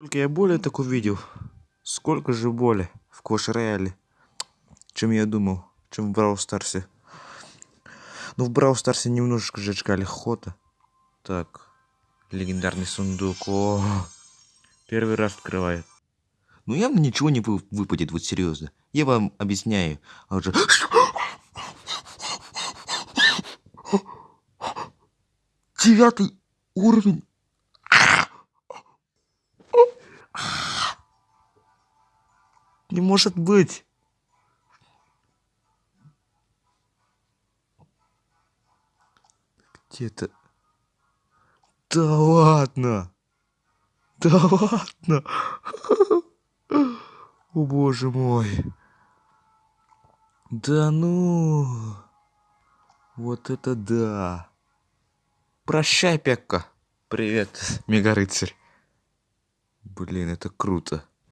Только я более так увидел. Сколько же боли в Кош Рояле, чем я думал, чем в Брау Старсе. Ну, в Брау Старсе немножечко же очкали хота. Так, легендарный сундук. О, первый раз открывает. Ну, явно ничего не выпадет, вот серьезно. Я вам объясняю. А уже... Девятый уровень. Не может быть. Где-то... Да ладно. Да ладно. О боже мой. Да ну. Вот это да. Прощай, Пекка. Привет, мега рыцарь. Блин, это круто.